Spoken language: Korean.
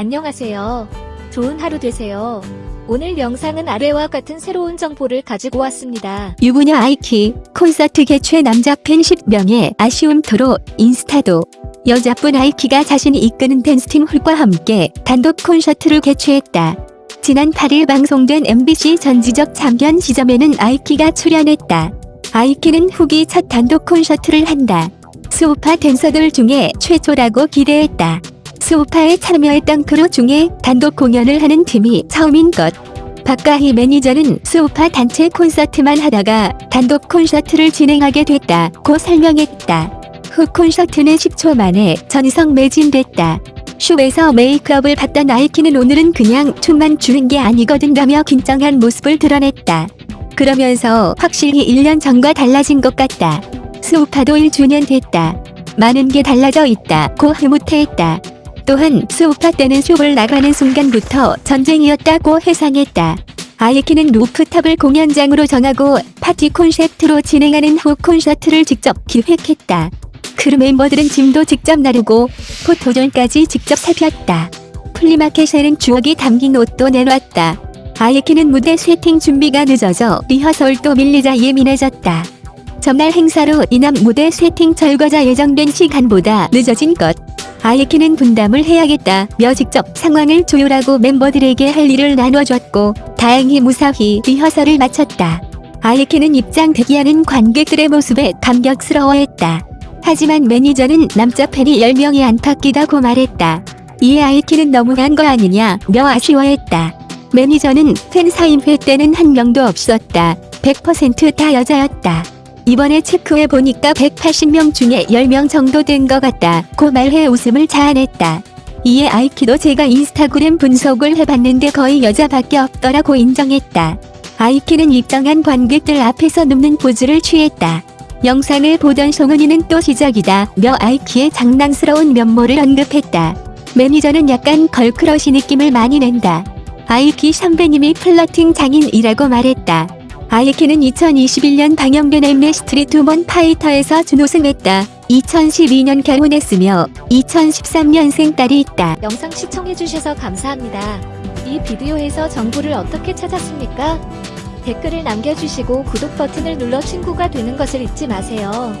안녕하세요. 좋은 하루 되세요. 오늘 영상은 아래와 같은 새로운 정보를 가지고 왔습니다. 유부녀 아이키 콘서트 개최 남자 팬 10명의 아쉬움토로 인스타도 여자분 아이키가 자신이 이끄는 댄스팀 훌과 함께 단독 콘서트를 개최했다. 지난 8일 방송된 MBC 전지적 참견 시점에는 아이키가 출연했다. 아이키는 후기 첫 단독 콘서트를 한다. 스우파 댄서들 중에 최초라고 기대했다. 스우파에 참여했던 크루 중에 단독 공연을 하는 팀이 처음인 것. 박가희 매니저는 스우파 단체 콘서트만 하다가 단독 콘서트를 진행하게 됐다고 설명했다. 훅 콘서트는 10초 만에 전석 매진됐다. 숍에서 메이크업을 받던 아이키는 오늘은 그냥 춤만 추는 게 아니거든 라며 긴장한 모습을 드러냈다. 그러면서 확실히 1년 전과 달라진 것 같다. 스우파도 1주년 됐다. 많은 게 달라져 있다 고 흐뭇해했다. 또한 스우파 때는 숍을 나가는 순간부터 전쟁이었다고 회상했다. 아이키는 루프탑을 공연장으로 정하고 파티 콘셉트로 진행하는 훅 콘서트를 직접 기획했다. 크루 멤버들은 짐도 직접 나르고 포토존까지 직접 살폈다. 플리마켓에는 추억이 담긴 옷도 내놨다. 아이키는 무대 세팅 준비가 늦어져 리허설도 밀리자 예민해졌다. 전날 행사로 인한 무대 세팅 절과자 예정된 시간보다 늦어진 것. 아이키는 분담을 해야겠다며 직접 상황을 조율하고 멤버들에게 할 일을 나눠줬고 다행히 무사히 리허설을 마쳤다. 아이키는 입장 대기하는 관객들의 모습에 감격스러워했다. 하지만 매니저는 남자 팬이 10명이 안팎이다고 말했다. 이에 아이키는 너무한 거 아니냐며 아쉬워했다. 매니저는 팬 사인회 때는 한 명도 없었다. 100%다 여자였다. 이번에 체크해 보니까 180명 중에 10명 정도 된 것 같다. 고 말해 웃음을 자아냈다. 이에 아이키도 제가 인스타그램 분석을 해봤는데 거의 여자밖에 없더라고 인정했다. 아이키는 입장한 관객들 앞에서 눕는 포즈를 취했다. 영상을 보던 송은이는 또 시작이다. 며 아이키의 장난스러운 면모를 언급했다. 매니저는 약간 걸크러시 느낌을 많이 낸다. 아이키 선배님이 플러팅 장인이라고 말했다. 아이키는 2021년 방영된 엠넷 스트리트 우먼 파이터에서 준우승했다. 2012년 결혼했으며 2013년생 딸이 있다. 영상 시청해주셔서 감사합니다. 이 비디오에서 정보를 어떻게 찾았습니까? 댓글을 남겨주시고 구독 버튼을 눌러 친구가 되는 것을 잊지 마세요.